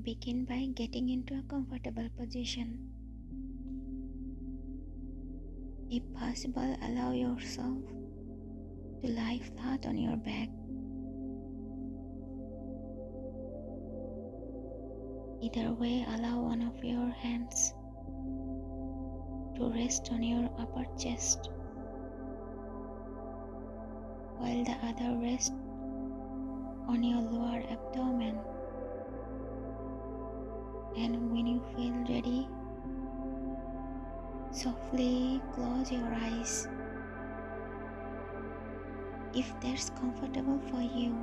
Begin by getting into a comfortable position. If possible, allow yourself to lie flat on your back. Either way, allow one of your hands to rest on your upper chest while the other rests your eyes if that's comfortable for you.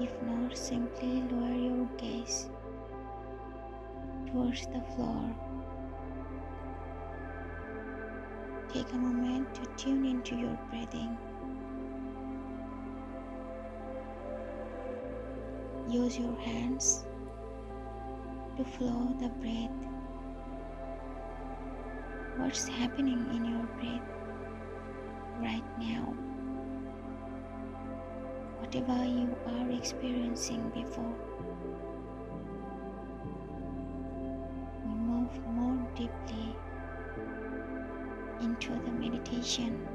If not, simply lower your gaze towards the floor. Take a moment to tune into your breathing. Use your hands to flow the breath. What's happening in your breath right now? Whatever you are experiencing before, we move more deeply into the meditation.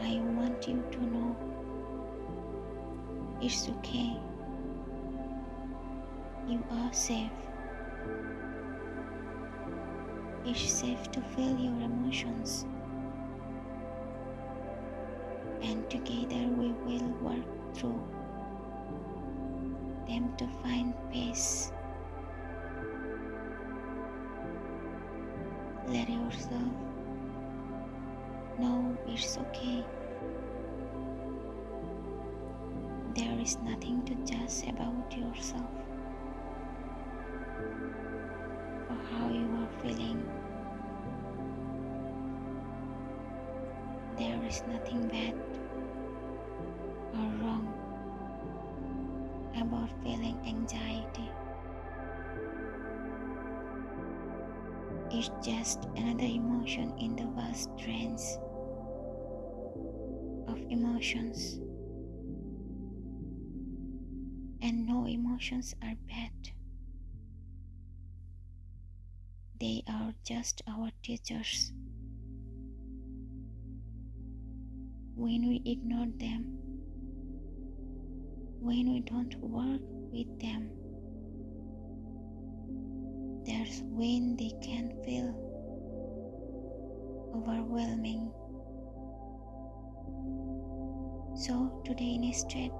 I want you to know it's okay. You are safe. It's safe to feel your emotions. And together we will work through them to find peace. Let yourself know it's okay. There is nothing to judge about yourself how you are feeling. There is nothing bad or wrong about feeling anxiety. It's just another emotion in the vast range of emotions. And no emotions are bad. They are just our teachers. When we ignore them, when we don't work with them, that's when they can feel overwhelming. So, today instead,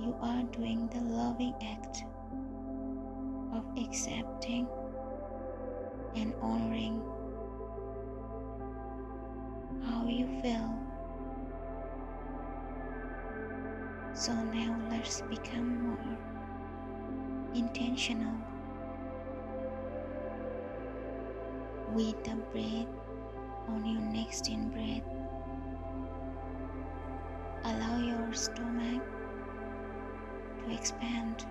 you are doing the loving act accepting and honoring how you feel. So now let's become more intentional with the breath on your next in breath. Allow your stomach to expand,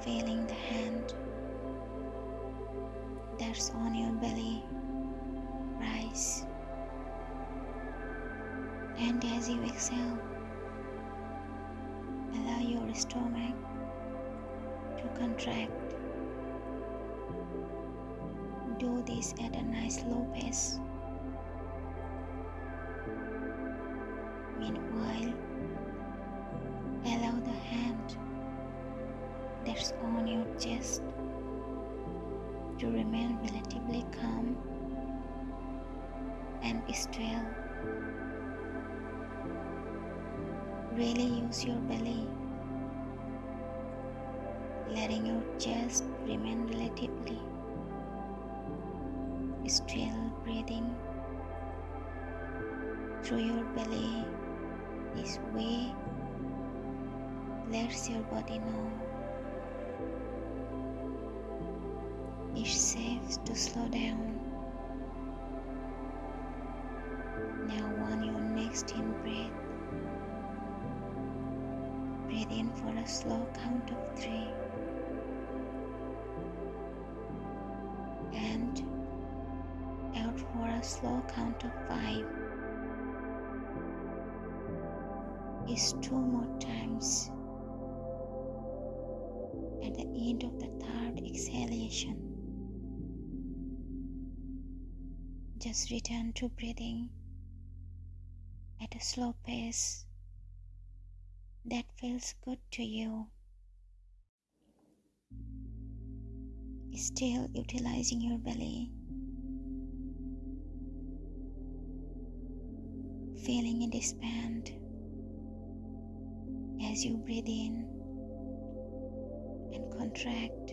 feeling the hand that's on your belly rise. And as you exhale, allow your stomach to contract. Do this at a nice low pace. Meanwhile, that's on your chest to remain relatively calm and still. Really use your belly, letting your chest remain relatively still, breathing through your belly. This way lets your body know it's safe to slow down. Now, on your next in breath, breathe in for a slow count of three. And out for a slow count of five. is two more times at the end of the third exhalation. Just return to breathing at a slow pace that feels good to you. Still utilizing your belly, feeling it expand as you breathe in and contract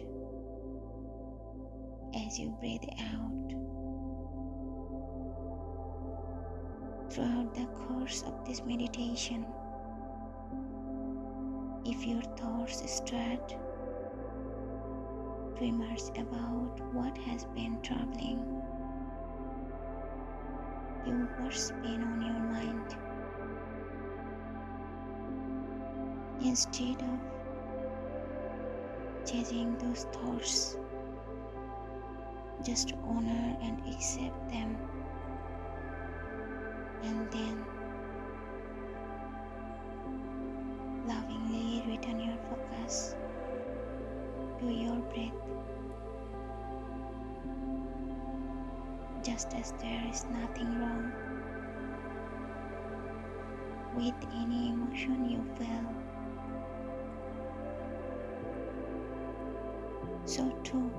as you breathe out. Throughout the course of this meditation, if your thoughts start emerge about what has been troubling you, what's been on your mind, instead of chasing those thoughts, just honor and accept them and then lovingly return your focus to your breath. Just as there is nothing wrong with any emotion you feel. So too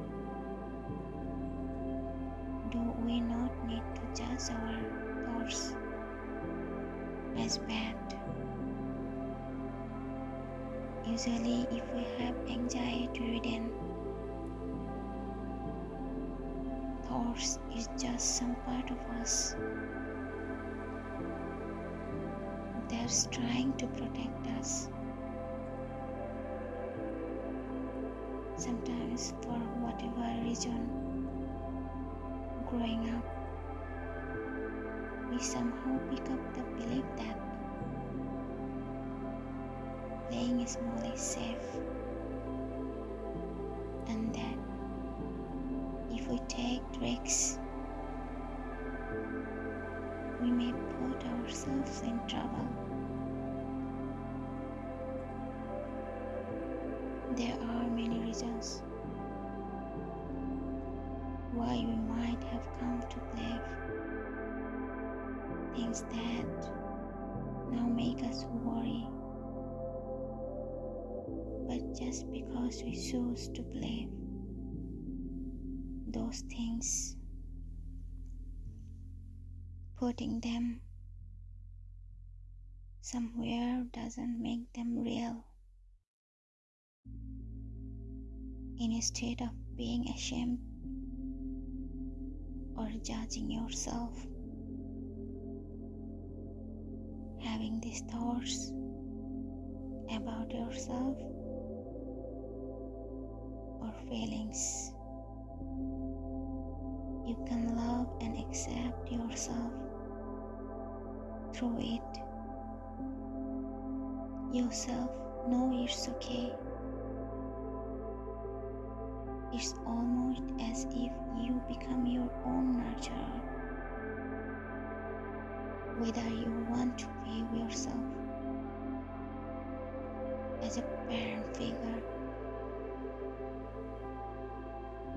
do we not need to judge our thoughts bad. Usually, if we have anxiety ridden thoughts, is just some part of us that's trying to protect us. Sometimes, for whatever reason, growing up we somehow pick up the belief that playing is safe and that if we take risks we may put ourselves in trouble. There are many reasons why we might have come to believe things that now make us worry. But just because we choose to believe those things, putting them somewhere doesn't make them real. Instead of being ashamed or judging yourself, having these thoughts about yourself or feelings. You can love and accept yourself through it. Yourself know it's okay. It's almost as if you become your own nurturer whether you want to view yourself as a parent figure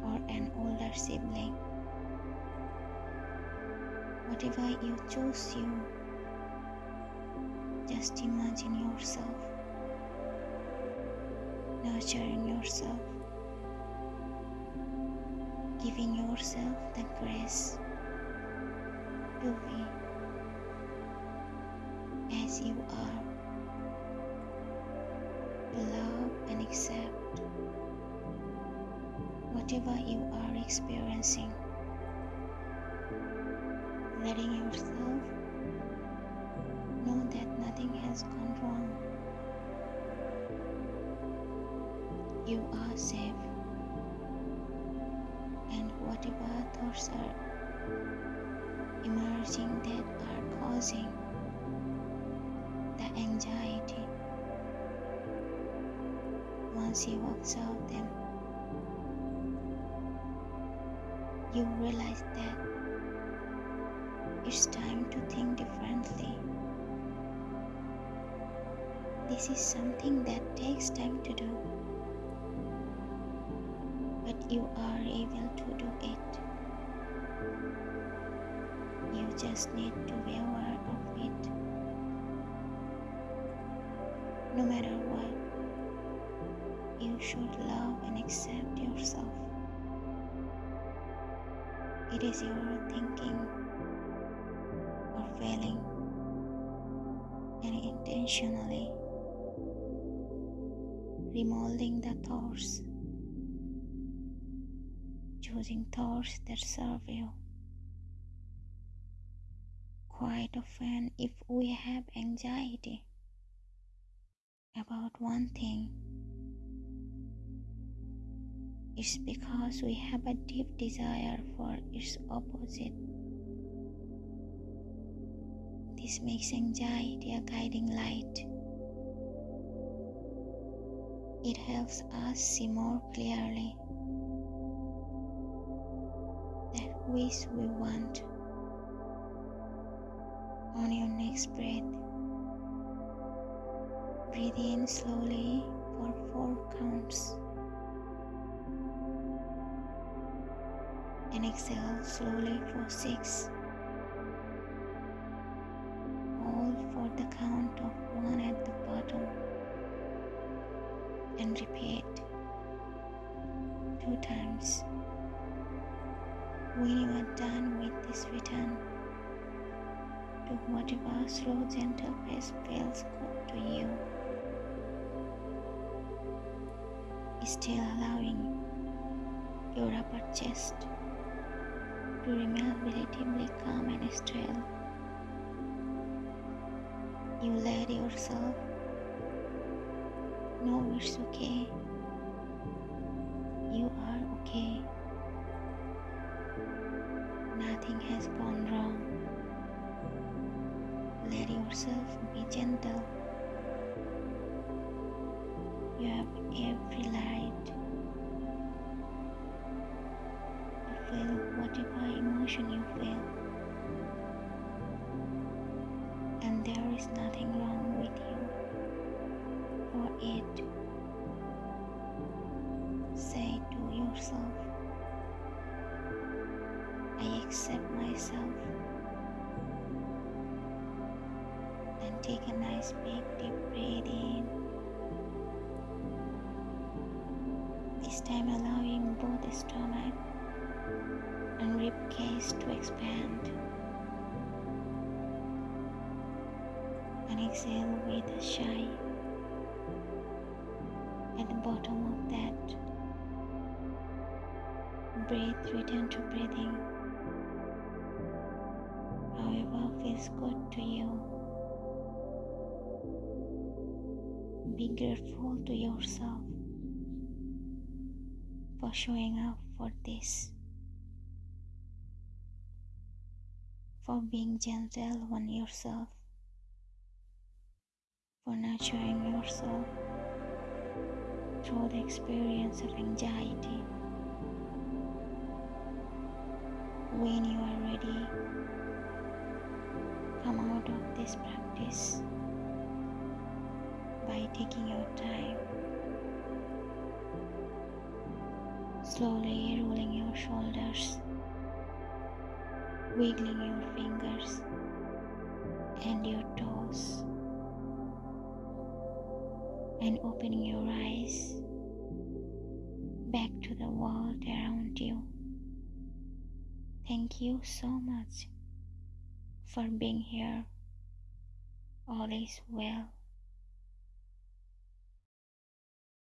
or an older sibling. Whatever you choose, you just imagine yourself nurturing yourself, giving yourself the grace to be as you are, love and accept whatever you are experiencing, letting yourself know that nothing has gone wrong. You are safe, and whatever thoughts are emerging that are causing anxiety once you observe them. You realize that it's time to think differently This is something that takes time to do, but you are able to do it. You just need to be aware of it. No matter what, you should love and accept yourself. It is your thinking or failing and intentionally remolding the thoughts, choosing thoughts that serve you. Quite often, if we have anxiety about one thing, it's because we have a deep desire for its opposite. This makes anxiety a guiding light. It helps us see more clearly that wish we want on your next breath. Breathe in slowly for four counts and exhale slowly for six. Hold for the count of one at the bottom and repeat two times. When you are done with this return, to whatever slow, gentle pace feels good to you. Still allowing your upper chest to remain relatively calm and still. You let yourself know it's okay. You are okay. Nothing has gone wrong. Let yourself be gentle. You have every right to feel whatever emotion you feel. And there is nothing wrong with you for it. Say to yourself, I accept myself. And take a nice big deep breath in. Time allowing both stomach and rib cage to expand. And exhale with a sigh at the bottom of that. Breathe, return to breathing. However feels good to you. Be grateful to yourself for showing up for this, for being gentle on yourself, for nurturing yourself through the experience of anxiety. When you are ready, come out of this practice by taking your time, slowly rolling your shoulders, wiggling your fingers and your toes, and opening your eyes back to the world around you. Thank you so much for being here. All is well.